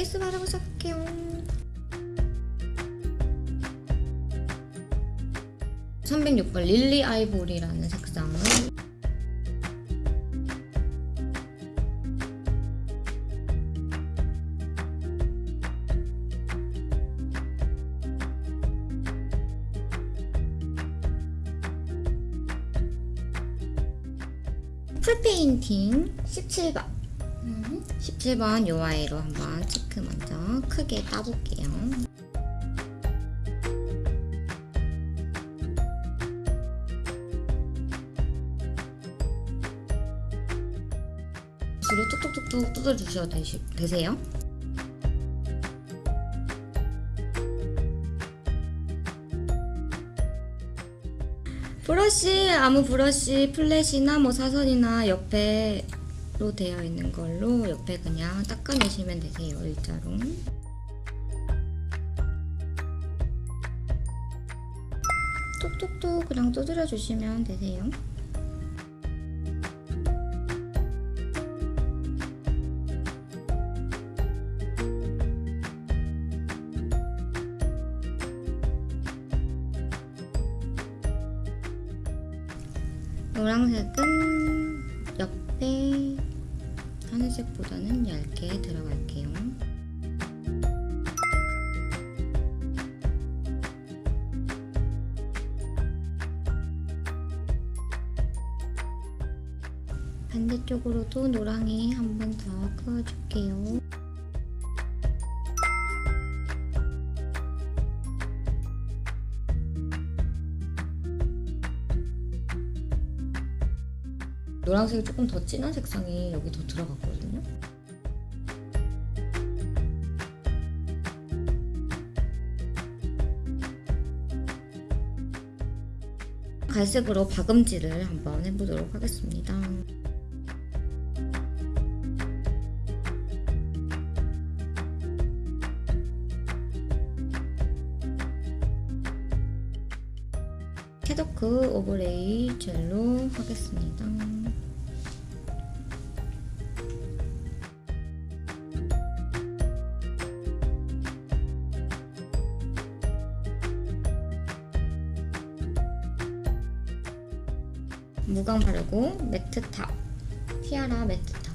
베이스 바르고 시작할게요. 306번 릴리 아이보리라는 색상을 풀페인팅 17번 17번 요 아이로 한번 체크 먼저 크게 따볼게요. 주로 뚝뚝뚝뚝 뜯어주셔도 되시, 되세요? 브러쉬 아무 브러쉬 플랫이나 뭐 사선이나 옆에 로 되어 있는 걸로 옆에 그냥 닦아내시면 되세요 일자로. 톡톡톡 그냥 두드려 주시면 되세요. 노란색은 옆에 하늘색보다는 얇게 들어갈게요. 반대쪽으로도 노랑이 한 번 더 그어줄 노란색이 조금 더 진한 색상이 여기 더 들어갔거든요. 갈색으로 박음질을 한번 해보도록 하겠습니다. 캐더크 오버레이 젤로 하겠습니다. 무광 바르고 매트 탑 티아라 매트 탑